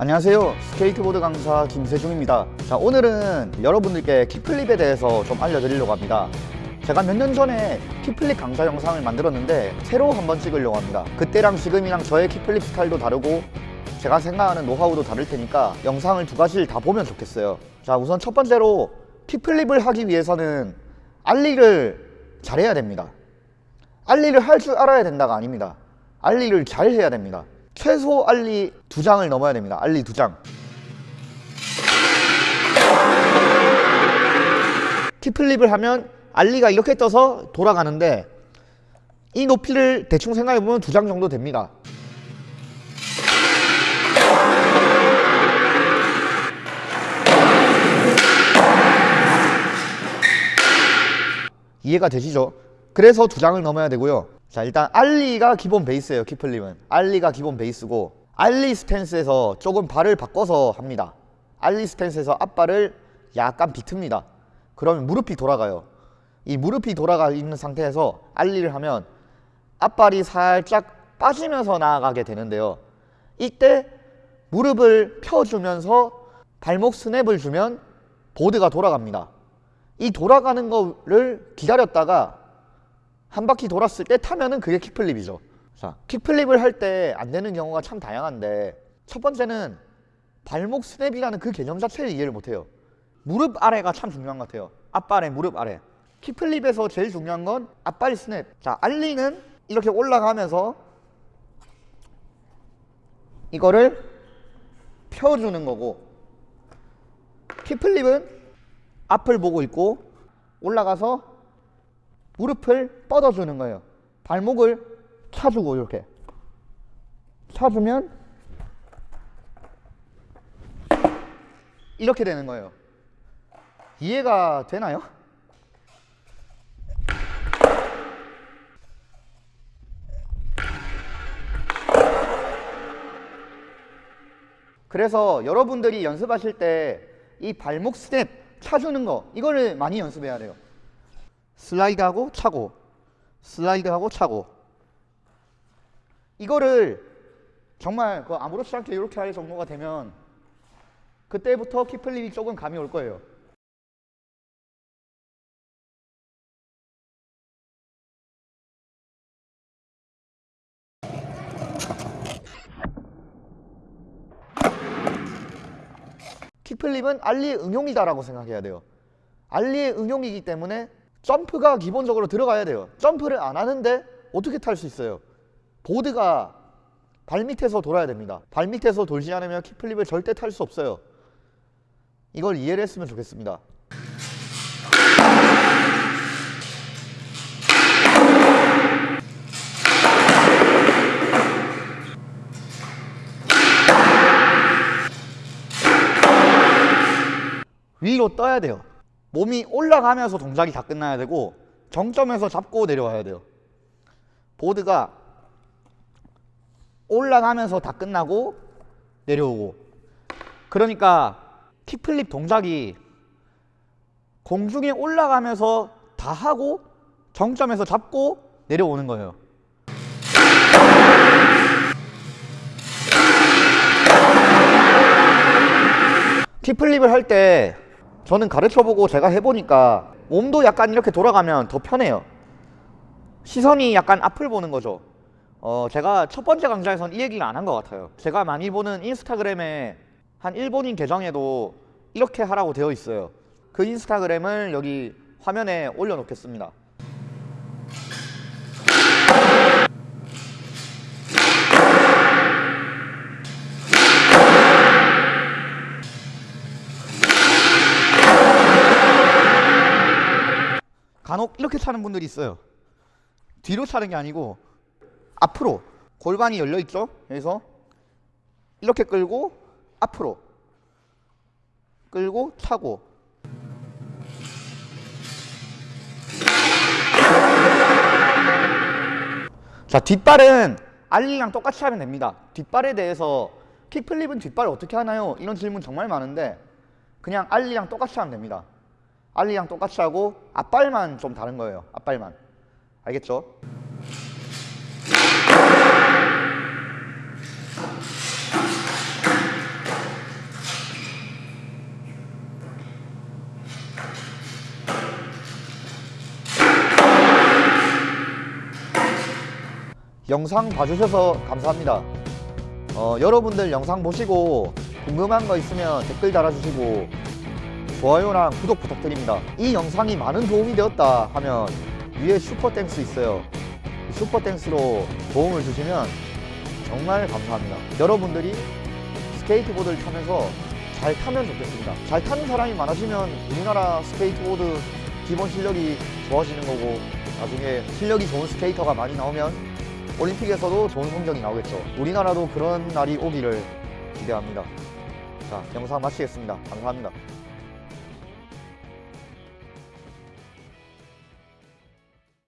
안녕하세요. 스케이트보드 강사 김세중입니다. 자 오늘은 여러분들께 kickflip에 대해서 좀 알려드리려고 합니다. 제가 몇 년 전에 kickflip 강좌 영상을 만들었는데 새로 한번 찍으려고 합니다. 그때랑 지금이랑 저의 kickflip 스타일도 다르고 제가 생각하는 노하우도 다를 테니까 영상을 두 가지를 다 보면 좋겠어요. 자 우선 첫 번째로 kickflip을 하기 위해서는 ollie를 잘해야 됩니다. ollie를 할 줄 알아야 된다가 아닙니다. 알리를 잘 해야 됩니다 최소 알리 두 장을 넘어야 됩니다. 알리 두장. 키플립을 하면 알리가 이렇게 떠서 돌아가는데 이 높이를 대충 생각해보면 두 장 정도 됩니다. 이해가 되시죠? 그래서 두 장을 넘어야 되고요 자 일단 ollie가 기본 베이스예요 kickflip은. ollie가 기본 베이스고 ollie 스탠스에서 조금 발을 바꿔서 합니다. ollie 스탠스에서 앞발을 약간 비틉니다. 그러면 무릎이 돌아가요. 이 무릎이 돌아가 있는 상태에서 ollie를 하면 앞발이 살짝 빠지면서 나아가게 되는데요. 이때 무릎을 펴주면서 발목 스냅을 주면 보드가 돌아갑니다. 이 돌아가는 거를 기다렸다가 한 바퀴 돌았을 때 타면은 그게 kickflip이죠. 자. kickflip을 할 때 안 되는 경우가 참 다양한데 첫 번째는 발목 스냅이라는 그 개념 자체를 이해를 못해요. 무릎 아래가 참 중요한 것 같아요. 앞발에 무릎 아래. kickflip에서 제일 중요한 건 앞발 스냅. 자 ollie는 이렇게 올라가면서 이거를 펴주는 거고 킥플립은 앞을 보고 있고 올라가서 무릎을 뻗어주는 거예요. 발목을 차주고 이렇게. 차주면 이렇게 되는 거예요. 이해가 되나요? 그래서 여러분들이 연습하실 때 이 발목 스냅 차주는 거 이거를 많이 연습해야 돼요 슬라이드하고 차고 슬라이드하고 차고. 이거를 정말 그 아무렇지 않게 이렇게 할 정도가 되면 그때부터 kickflip이 조금 감이 올 거예요. 킥플립은 알리의 응용이다라고 생각해야 돼요. 알리의 응용이기 때문에 점프가 기본적으로 들어가야 돼요. 점프를 안 하는데 어떻게 탈 수 있어요? 보드가 발밑에서 돌아야 됩니다. 발밑에서 돌지 않으면 킥플립을 절대 탈 수 없어요. 이걸 이해를 했으면 좋겠습니다. 위로 떠야 돼요 몸이 올라가면서 동작이 다 끝나야 되고 정점에서 잡고 내려와야 돼요. 보드가 올라가면서 다 끝나고 내려오고. 그러니까 킥플립 동작이 공중에 올라가면서 다 하고 정점에서 잡고 내려오는 거예요. 킥플립을 할때 저는 가르쳐보고 제가 해보니까 몸도 약간 이렇게 돌아가면 더 편해요. 시선이 약간 앞을 보는 거죠. 어 제가 첫 번째 강좌에서는 이 얘기를 안 한 것 같아요. 제가 많이 보는 인스타그램에 한 일본인 계정에도 이렇게 하라고 되어 있어요. 그 인스타그램을 여기 화면에 올려놓겠습니다 간혹 이렇게 차는 분들이 있어요. 뒤로 차는 게 아니고 앞으로 골반이 열려 있죠? 여기서 이렇게 끌고 앞으로 끌고 차고. 자 뒷발은 알리랑 똑같이 하면 됩니다. 뒷발에 대해서 킥플립은 뒷발 어떻게 하나요? 이런 질문 정말 많은데 그냥 알리랑 똑같이 하면 됩니다 알리랑 똑같이 하고 앞발만 좀 다른 거예요. 앞발만. 알겠죠? 영상 봐주셔서 감사합니다. 어, 여러분들 영상 보시고 궁금한 거 있으면 댓글 달아주시고 좋아요랑 구독 부탁드립니다. 이 영상이 많은 도움이 되었다 하면 위에 Super Thanks 있어요. 이 Super Thanks로 도움을 주시면 정말 감사합니다. 여러분들이 스케이트보드를 타면서 잘 타면 좋겠습니다. 잘 타는 사람이 많아지면 우리나라 스케이트보드 기본 실력이 좋아지는 거고 나중에 실력이 좋은 스케이터가 많이 나오면 올림픽에서도 좋은 성적이 나오겠죠. 우리나라도 그런 날이 오기를 기대합니다. 자, 영상 마치겠습니다. 감사합니다.